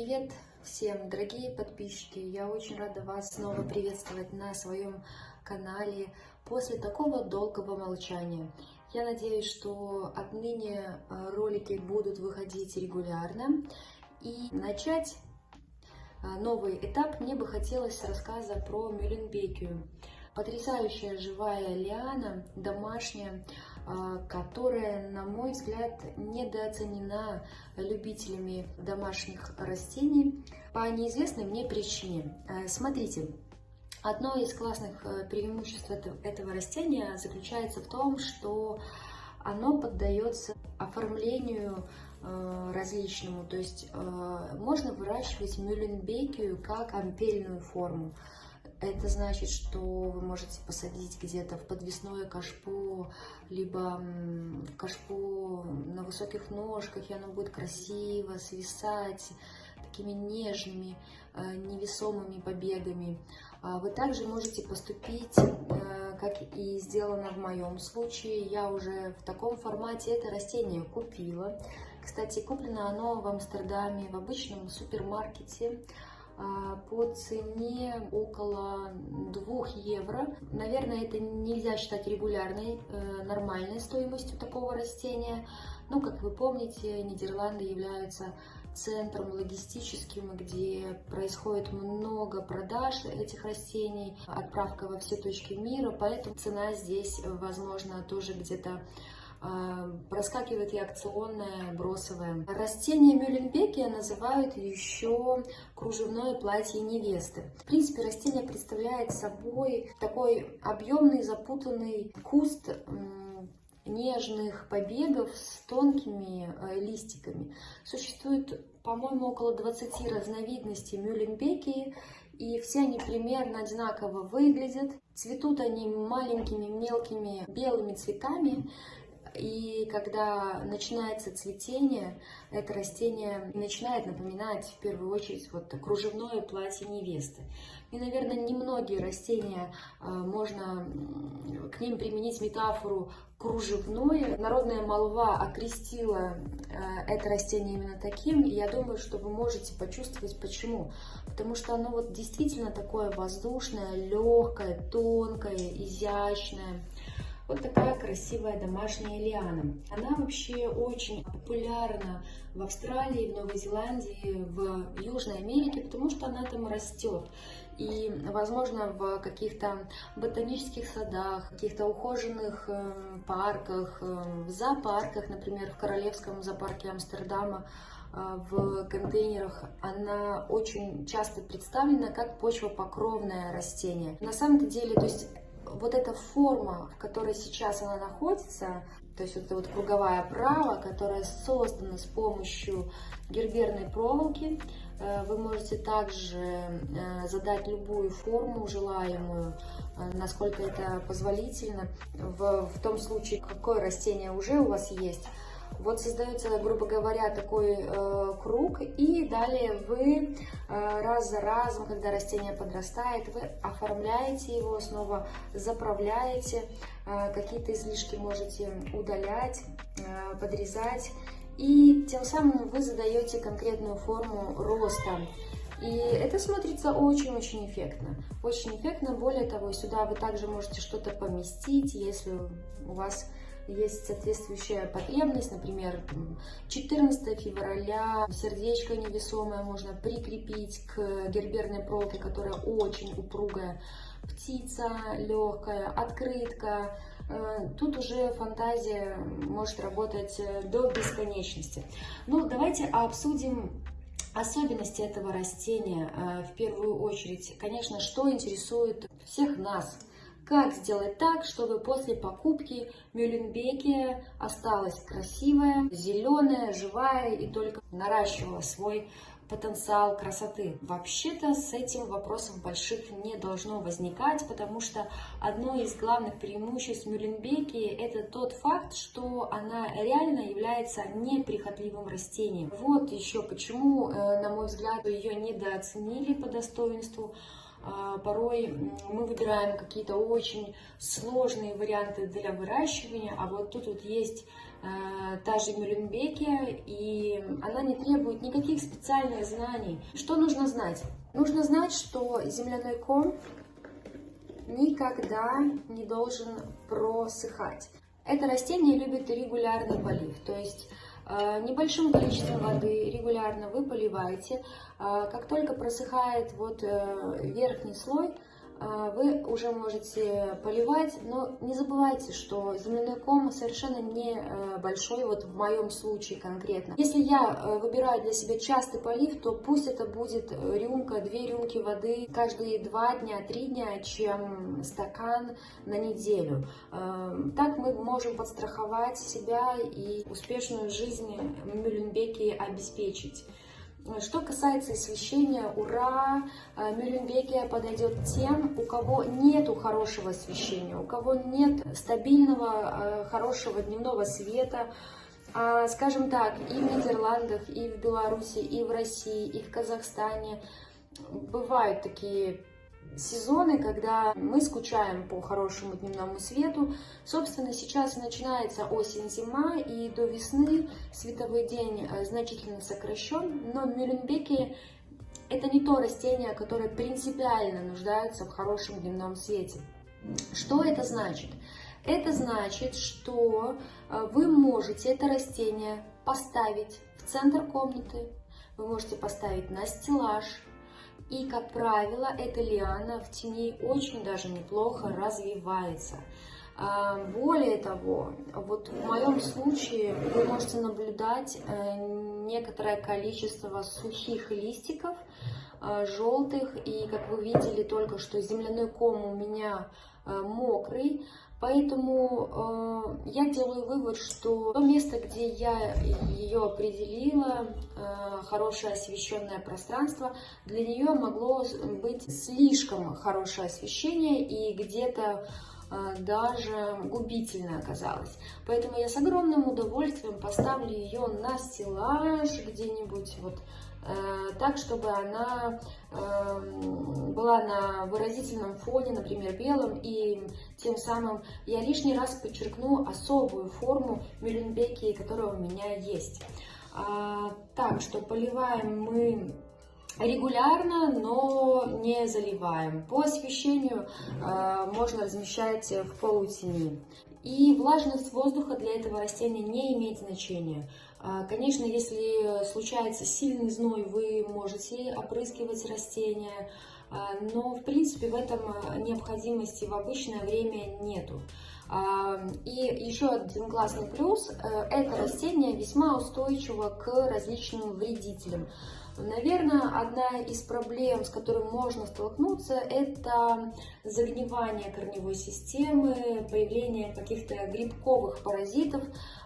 Привет всем, дорогие подписчики! Я очень рада вас снова приветствовать на своем канале после такого долгого молчания. Я надеюсь, что отныне э, ролики будут выходить регулярно. И начать э, новый этап мне бы хотелось рассказа про Мюлленбекию. Потрясающая живая лиана, домашняя, которая, на мой взгляд, недооценена любителями домашних растений по неизвестной мне причине. А, смотрите, одно из классных э, преимуществ этого растения заключается в том, что оно поддается оформлению э, различному, то есть э, можно выращивать мюлленбекию как ампельную форму. Это значит, что вы можете посадить где-то в подвесное кашпо, либо кашпо на высоких ножках, и оно будет красиво свисать такими нежными, э, невесомыми побегами. А вы также можете поступить, э, как и сделано в моем случае. Я уже в таком формате это растение купила. Кстати, куплено оно в Амстердаме в обычном супермаркете. А, по цене около 2 евро. Наверное, это нельзя считать регулярной, э, нормальной стоимостью такого растения. Но, как вы помните, Нидерланды являются центром логистическим, где происходит много продаж этих растений, отправка во все точки мира, поэтому цена здесь, возможно, тоже где-то проскакивает и акционное, бросовое. Растение Мюлленбекия называют еще кружевное платье невесты. В принципе, растение представляет собой такой объемный, запутанный куст нежных побегов с тонкими э, листиками. Существует, по-моему, около 20 разновидностей мюлленбекии, и все они примерно одинаково выглядят. Цветут они маленькими мелкими белыми цветами, и когда начинается цветение, это растение начинает напоминать в первую очередь вот кружевное платье невесты. И, наверное, немногие растения а, можно к ним применить метафору кружевное. Народная молва окрестила а, это растение именно таким, и я думаю, что вы можете почувствовать почему. Потому что оно вот действительно такое воздушное, легкое, тонкое, изящное. Вот такая красивая домашняя лиана. Она вообще очень популярна в Австралии, в Новой Зеландии, в Южной Америке, потому что она там растет. И, возможно, в каких-то ботанических садах, каких-то ухоженных э, парках, э, в зоопарках, например, в Королевском зоопарке Амстердама, э, в контейнерах она очень часто представлена как почвопокровное растение. На самом деле, то есть вот эта форма, в которой сейчас она находится, то есть эта вот круговая оправа, которая создана с помощью герберной проволоки, э, вы можете также э, задать любую форму желаемую, э, насколько это позволительно, в, в том случае, какое растение уже у вас есть, вот создается, грубо говоря, такой э, круг, и далее вы э, раз за разом, когда растение подрастает, вы оформляете его, снова заправляете, э, какие-то излишки можете удалять, э, подрезать, и тем самым вы задаете конкретную форму роста. И это смотрится очень-очень эффектно. Очень эффектно. Более того, сюда вы также можете что-то поместить, если у вас есть соответствующая потребность, например, 14 февраля сердечко невесомое можно прикрепить к герберной проволоке, которая очень упругая, птица легкая, открытка, э, Тут уже фантазия может работать э, до бесконечности. Ну, давайте обсудим особенности этого растения э, в первую очередь. Конечно, что интересует всех нас – как сделать так, чтобы после покупки Мюлленбеки осталась красивая, зеленая, живая и только наращивала свой потенциал красоты. Вообще-то с этим вопросов больших не должно возникать, потому что одно из главных преимуществ Мюлленбеки это тот факт, что она реально является неприхотливым растением. Вот еще почему, э, на мой взгляд, ее недооценили по достоинству. А, порой мы выбираем какие-то очень сложные варианты для выращивания, а вот тут вот есть э, та же Мюлленбекия, и она не требует никаких специальных знаний. Что нужно знать? Нужно знать, что земляной ком никогда не должен просыхать. Это растение любит регулярный полив, то есть небольшим количеством воды регулярно вы поливаете. Э, как только просыхает вот э, верхний слой, а, вы уже можете поливать, но не забывайте, что земляной ком совершенно не э, большой, вот в моем случае конкретно. Если я э, выбираю для себя частый полив, то пусть это будет рюмка, две рюмки воды каждые два дня, три дня, чем стакан на неделю. Э, так мы можем подстраховать себя и успешную жизнь в Мюлленбеке обеспечить. Что касается освещения, ура, э, Мюлленбекия подойдет тем, у кого нет хорошего освещения, у кого нет стабильного, э, хорошего дневного света. А, скажем так, и в Нидерландах, и в Беларуси, и в России, и в Казахстане бывают такие сезоны, когда мы скучаем по хорошему дневному свету. Собственно, сейчас начинается осень-зима, и до весны световой день э, значительно сокращен, но Мюлленбеки это не то растение, которое принципиально нуждается в хорошем дневном свете. Что это значит? Это значит, что э, вы можете это растение поставить в центр комнаты, вы можете поставить на стеллаж, и, как правило, эта лиана в тени очень даже неплохо развивается. А, более того, вот в моем случае вы можете наблюдать э, некоторое количество сухих листиков, э, желтых, и, как вы видели только что, земляной ком у меня э, мокрый, Поэтому э, я делаю вывод, что то место, где я ее определила, э, хорошее освещенное пространство, для нее могло быть слишком хорошее освещение и где-то э, даже губительно оказалось. Поэтому я с огромным удовольствием поставлю ее на стеллаж где-нибудь вот так, чтобы она эм, была на выразительном фоне, например, белом, и тем самым я лишний раз подчеркну особую форму мюлленбеки, которая у меня есть. А, так что поливаем мы регулярно, но не заливаем. По освещению э, можно размещать в полутени. И влажность воздуха для этого растения не имеет значения. А, конечно, если случается сильный зной, вы можете опрыскивать растения, а, но в принципе в этом необходимости в обычное время нету. А, и еще один классный плюс, э, это растение весьма устойчиво к различным вредителям. Наверное, одна из проблем, с которой можно столкнуться, это загнивание корневой системы, появление каких-то грибковых паразитов,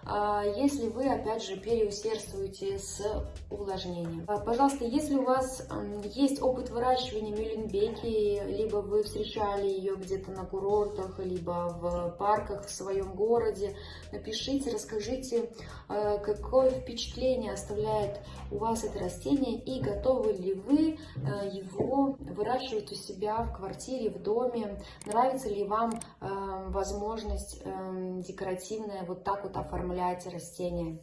а, если вы, опять же, переусердствуете с увлажнением. А, пожалуйста, если у вас есть опыт выращивания мюлленбеки, либо вы встречали ее где-то на курортах, либо в парках в своем городе, напишите, расскажите, а, какое впечатление оставляет у вас это растение и готовы ли вы его выращивать у себя в квартире, в доме, нравится ли вам возможность декоративная вот так вот оформлять растения.